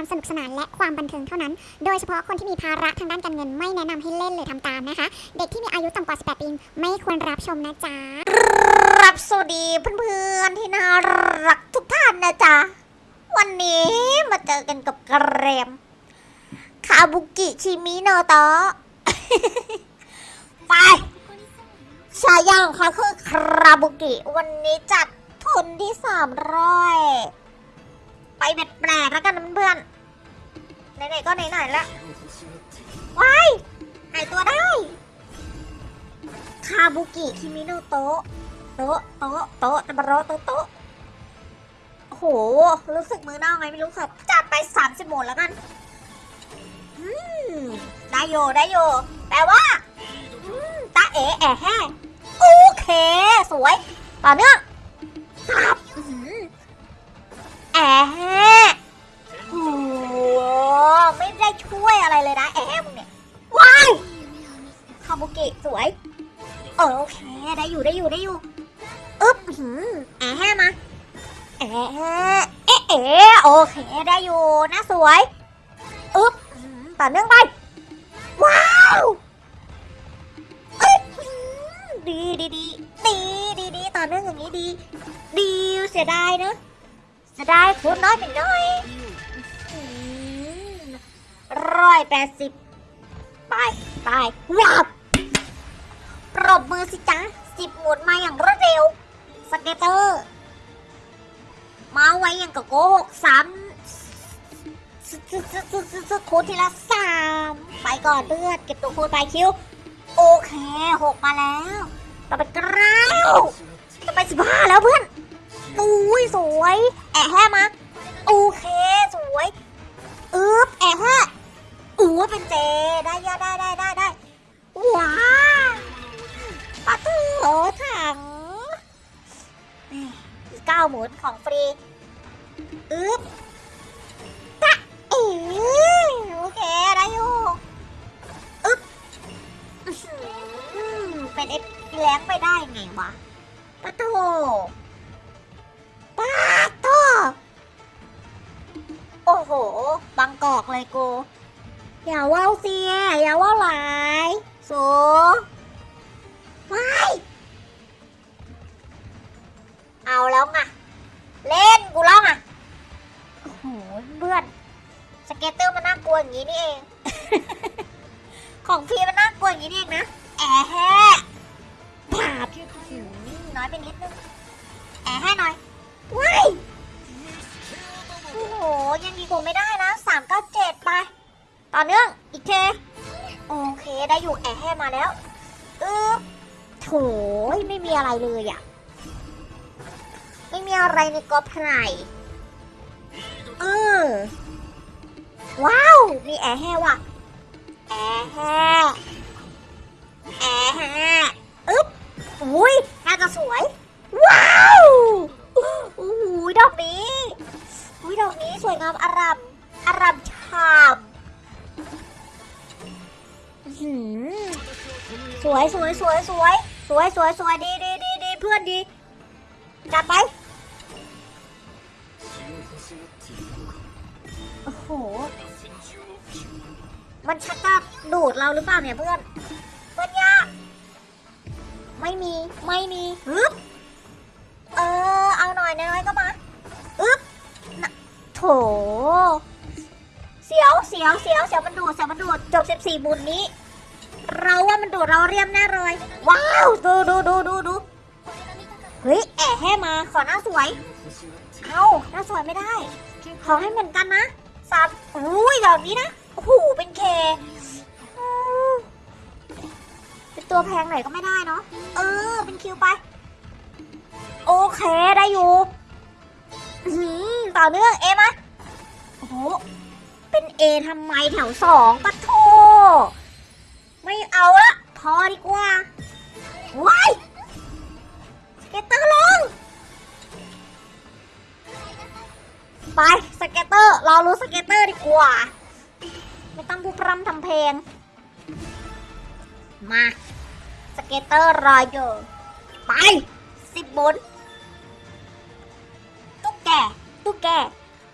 ความสนุกสนานและความบันเทิงเท่านั้น โดยเฉพาะคนที่มีภาระทางด้านการเงินไม่แนะนำให้เล่นหรือทำตามนะคะ เด็กที่มีอายุต่ำกว่า 18 ปีไม่ควรรับชมนะจ๊ะ รับสวัสดีเพื่อนๆที่น่ารักทุกท่านนะจ๊ะ วันนี้มาเจอกันกับกระเรมคาบุกิชิมิโนโตะไปชายาของเขาคือคาบุกิ วันนี้จัดทุนที่สามร้อย ไปเบ็ดแปลกแล้วกันเพื่อนไหนๆก็ไหนๆละว้ายหายตัวได้ คาบุกิคิมิโนโตะโตะโตะโตะตบะโรโตะโตะโอ้โห รู้สึกมือเน่าไงไม่รู้ครับจัดไปสามสิบหมดแล้วกันได้โยได้โยแปลว่าตาเอ๋แอะแห้โอเค สวย ต่อเนื่องครับแอะแห้ ช่วยอะไรเลยนะแอะแห้มึงเนี่ยว้ายคาบุกิสวยโอเคได้อยู่ได้อยู่ได้อยู่อึ๊บหืมแอะแห้มาแอะเอ๊ะเอ๊ะโอเคได้อยู่นะสวยอึ๊บต่อเนื่องไปว้าวเอ้ยหืมดีดีดีดีดีดีต่อเนื่องอย่างนี้ดี ดีเสียดายเนอะเสียดายทุนน้อยไปหน่อย ร้อยแปดสิบไปไปวับปรบมือสิจ๊ะสิบหมุนมาอย่างรวดเร็ว สเก็ตเตอร์ มาไว้อย่างกับโกหกสามสสสสสสคูณทีละสามไปก่อนเพื่อนเก็บตัวคูณไปคิว โอเคหกมาแล้ว ต่อไปเก้าจะไปสิบห้าแล้วเพื่อนอุ้ยสวย แอะแห้มา โอเคสวย อึ๊บแอะแห้ ยเป็นเจ ได้ยาได้ได้ได้ได้ว้าวปะตูโหถังนี่อีกเก้าหมุนของฟรีอึ๊บตะอ๋โอเค ได้อยู่อึ๊บเป็นเอ็ดแรงไปได้ไงวะปะโถปะโถโอ้โหบางกอกเลยกู อย่าว่าวเสีย อย่าว่าวหลายสูไม่เอาแล้วไงเล่นกูร้องอะโอ้โหเพื่อนสเก็ตเตอร์มันน่ากลัวอย่างนี้นี่เอง ของพี่มันน่ากลัวอย่างนี้นี่เองนะแอะแฮ่ผาบหืมน้อยไปนิดนึง ได้อยู่แอะแห้มาแล้วอือโถยไม่มีอะไรเลยอะไม่มีอะไรในกอไผ่เออว้าว มีแอะแห้ว่ะแอะแห้แอะแห้อึ๊บอุ้ยน่าจะสวย สวยสวยสวยสวยสวยสวยสวยดีดีดีดีเพื่อนดีจัดไปโอ้โหมันชักจะดูดเราหรือเปล่าเนี่ยเพื่อนเพื่อนยากไม่มีไม่มีฮึบเออเอาหน่อยน้อยก็มาอึ๊บโถเสียวเสียวเสียวเสียวมันดูดเสียวมันดูดจบ14บุญนี้ เราว่ามันดูดเราเรียมแน่เลย ว้าว ดูดูดูดูดูเฮ้ยแอะแห่มาขอหน้าสวย เอาหน้าสวยไม่ได้ ขอให้เหมือนกันนะสามอุ้ยดอกนี้นะโอ้โหเป็นเคเป็นตัวแพงหน่อยก็ไม่ได้เนาะเออ เป็นคิวไป โอเคได้อยู่ต่อเนื่องเอมาโอ้โหเป็นเอทำไมแถวสองปะโท ไม่เอาละพอดีกว่าว้ายสเก็ตเตอร์ลง ไปสเก็ตเตอร์เรารู้สเก็ตเตอร์ดีกว่า ไม่ต้องพูดพร่ำทำเพลง มา สเก็ตเตอร์รออยู่ไปสิบบนตุ๊กแกตุ๊กแก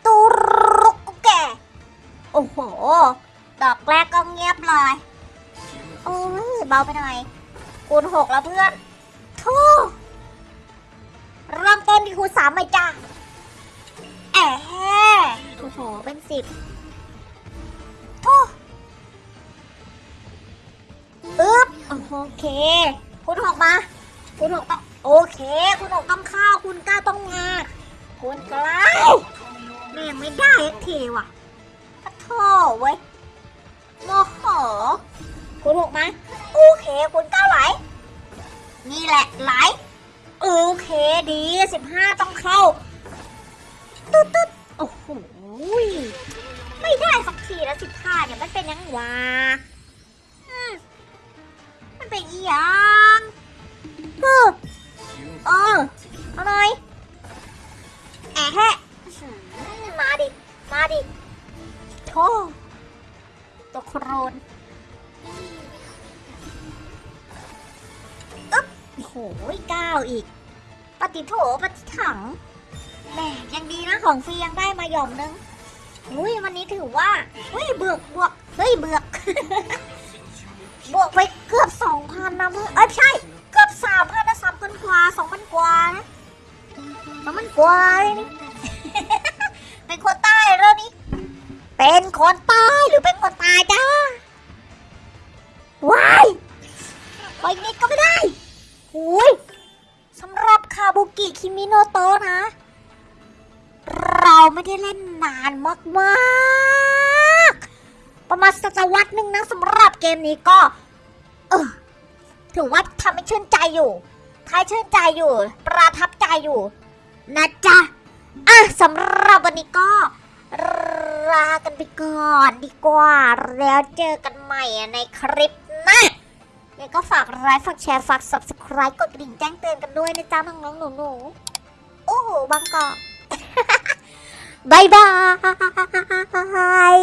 ตุ๊กแกโอ้โห ดอกแรกก็เงียบเลย โอ้ยเบาไปหน่อยคูณหกแล้วเพื่อนทูเริ่มต้นที่คูณสามไหมจ้าแอะโอ้โห เป็นสิบทูอึ๊บโอเค คูณหกมา คูณหกต้องโอเค คูณหกต้องข้าว คูณเก้าต้องมาคูณเก้านี่งไม่ได้ทีว่ะปะโถเว้ยโมโห คูณหกมาโอเคคูณเก้าไหลนี่แหละไหลโอเคดีสิบห้าต้องเข้าตุ๊ดตุ๊ดโอ้โหไม่ได้สักทีแล้วสิบห้าเนี่ยมันเป็นยังวะมันเป็นยัง เก้าอีก ปฏิโถปฏิถังแหมยังดีนะของฟรียังได้มาหย่อมนึงอุ้ยวันนี้ถือว่าเฮ้ยเบือกบวกเฮ้ยเบือกบวกไปเกือบสองพันนะเพื่อนเอ้ยใช่เกือบสามพันนะสามพันกว่าสองพันกว่านะสองพันกว่าเลยนี่เป็นคนใต้แล้วนี่เป็นคนใต้หรือเป็นคนตายจ้าว้ายไปนิดก็ กิคิมิโนโตะนะ เราไม่ได้เล่นนานมากๆ ประมาณศตวรรษหนึ่งนะสำหรับเกมนี้ก็ เออถือว่าทำให้ชื่นใจอยู่ทายชื่นใจอยู่ ประทับใจอยู่ นะจ๊ะ อะสำหรับวันนี้ก็ลากันไปก่อนดีกว่า แล้วเจอกันใหม่ในคลิปหน้า ยังก็ฝากไลค์ฝากแชร์ฝาก subscribe กดกระดิ่งแจ้งเตือนกันด้วยนะจ๊ะน้องๆหนูๆโอ้โหบางกอกบายบาย